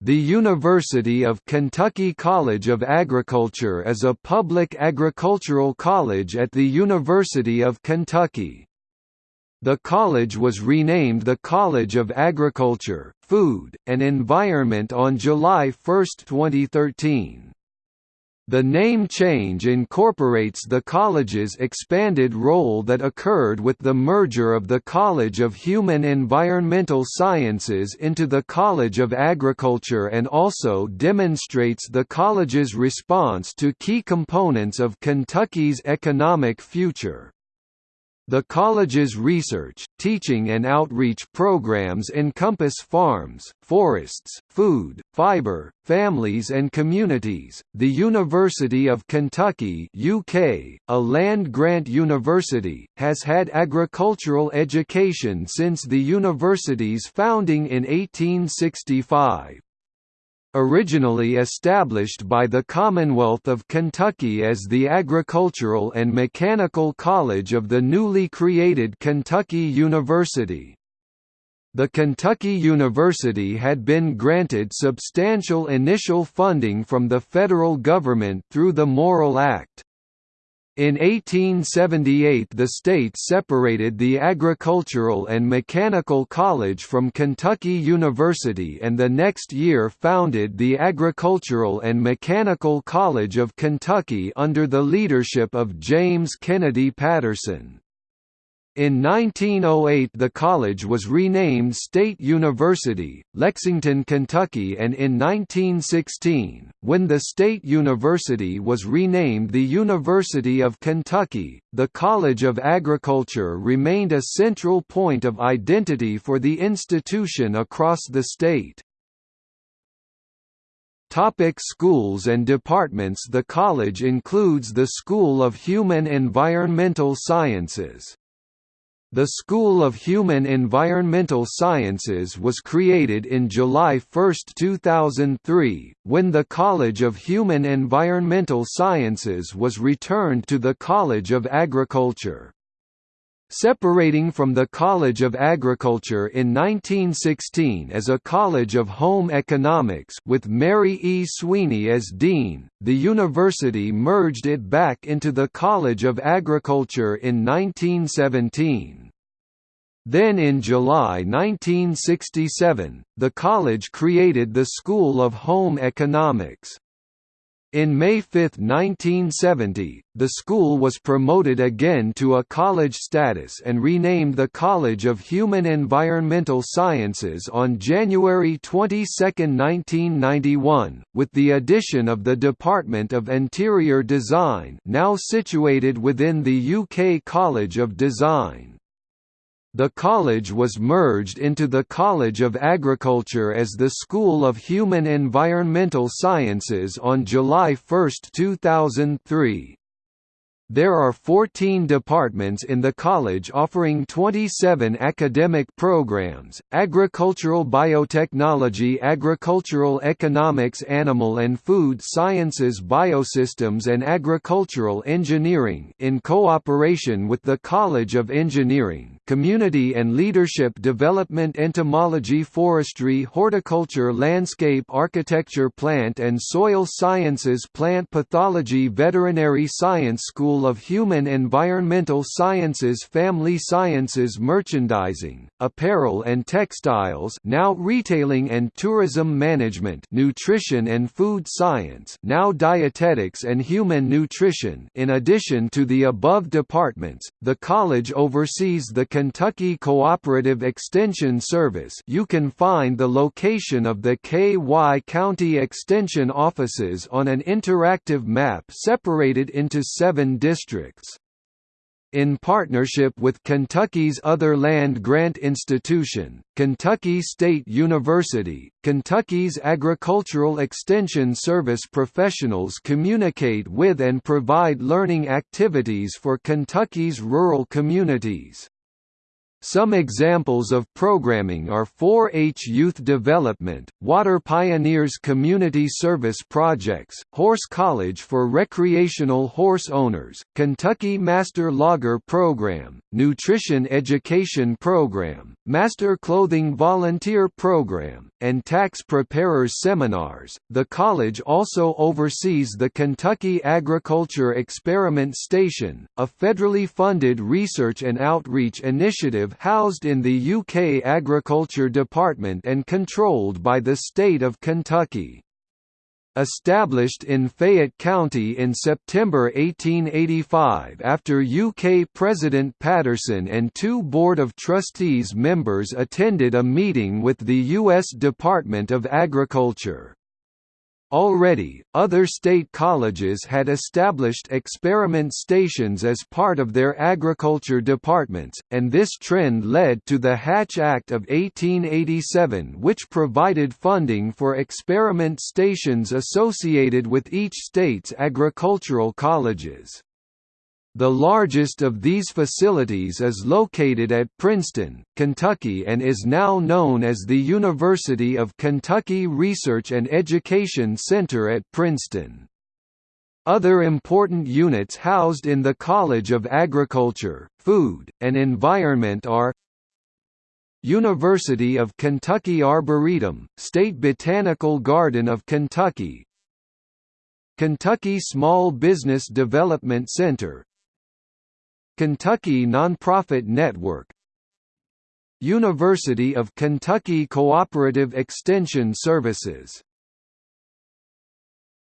The University of Kentucky College of Agriculture is a public agricultural college at the University of Kentucky. The college was renamed the College of Agriculture, Food, and Environment on July 1, 2013. The name change incorporates the college's expanded role that occurred with the merger of the College of Human Environmental Sciences into the College of Agriculture and also demonstrates the college's response to key components of Kentucky's economic future. The college's research, teaching and outreach programs encompass farms, forests, food, fiber, families and communities. The University of Kentucky (UK), a land-grant university, has had agricultural education since the university's founding in 1865. Originally established by the Commonwealth of Kentucky as the Agricultural and Mechanical College of the newly created Kentucky University. The Kentucky University had been granted substantial initial funding from the federal government through the Morrill Act. In 1878 the state separated the Agricultural and Mechanical College from Kentucky University and the next year founded the Agricultural and Mechanical College of Kentucky under the leadership of James Kennedy Patterson. In 1908 the college was renamed State University, Lexington, Kentucky and in 1916, when the State University was renamed the University of Kentucky, the College of Agriculture remained a central point of identity for the institution across the state. Topic schools and departments The college includes the School of Human Environmental Sciences, the School of Human Environmental Sciences was created in July 1, 2003, when the College of Human Environmental Sciences was returned to the College of Agriculture. Separating from the College of Agriculture in 1916 as a College of Home Economics with Mary E. Sweeney as dean, the university merged it back into the College of Agriculture in 1917. Then in July 1967, the college created the School of Home Economics. In May 5, 1970, the school was promoted again to a college status and renamed the College of Human Environmental Sciences on January 22, 1991, with the addition of the Department of Interior Design now situated within the UK College of Design. The college was merged into the College of Agriculture as the School of Human Environmental Sciences on July 1, 2003. There are 14 departments in the college offering 27 academic programs, agricultural biotechnology agricultural economics animal and food sciences biosystems and agricultural engineering in cooperation with the College of Engineering, Community and Leadership Development Entomology Forestry Horticulture Landscape Architecture Plant and Soil Sciences Plant Pathology Veterinary Science School of Human Environmental Sciences Family Sciences Merchandising, Apparel and Textiles now Retailing and Tourism Management Nutrition and Food Science now Dietetics and Human Nutrition. In addition to the above departments, the college oversees the Kentucky Cooperative Extension Service you can find the location of the KY County Extension offices on an interactive map separated into seven districts. In partnership with Kentucky's other land-grant institution, Kentucky State University, Kentucky's Agricultural Extension Service professionals communicate with and provide learning activities for Kentucky's rural communities. Some examples of programming are 4-H Youth Development, Water Pioneers Community Service Projects, Horse College for Recreational Horse Owners, Kentucky Master Logger Program, Nutrition Education Program, Master Clothing Volunteer Program, and Tax Preparers Seminars. The college also oversees the Kentucky Agriculture Experiment Station, a federally funded research and outreach housed in the UK Agriculture Department and controlled by the state of Kentucky. Established in Fayette County in September 1885 after UK President Patterson and two Board of Trustees members attended a meeting with the U.S. Department of Agriculture. Already, other state colleges had established experiment stations as part of their agriculture departments, and this trend led to the Hatch Act of 1887 which provided funding for experiment stations associated with each state's agricultural colleges. The largest of these facilities is located at Princeton, Kentucky and is now known as the University of Kentucky Research and Education Center at Princeton. Other important units housed in the College of Agriculture, Food, and Environment are University of Kentucky Arboretum, State Botanical Garden of Kentucky Kentucky Small Business Development Center Kentucky Nonprofit Network University of Kentucky Cooperative Extension Services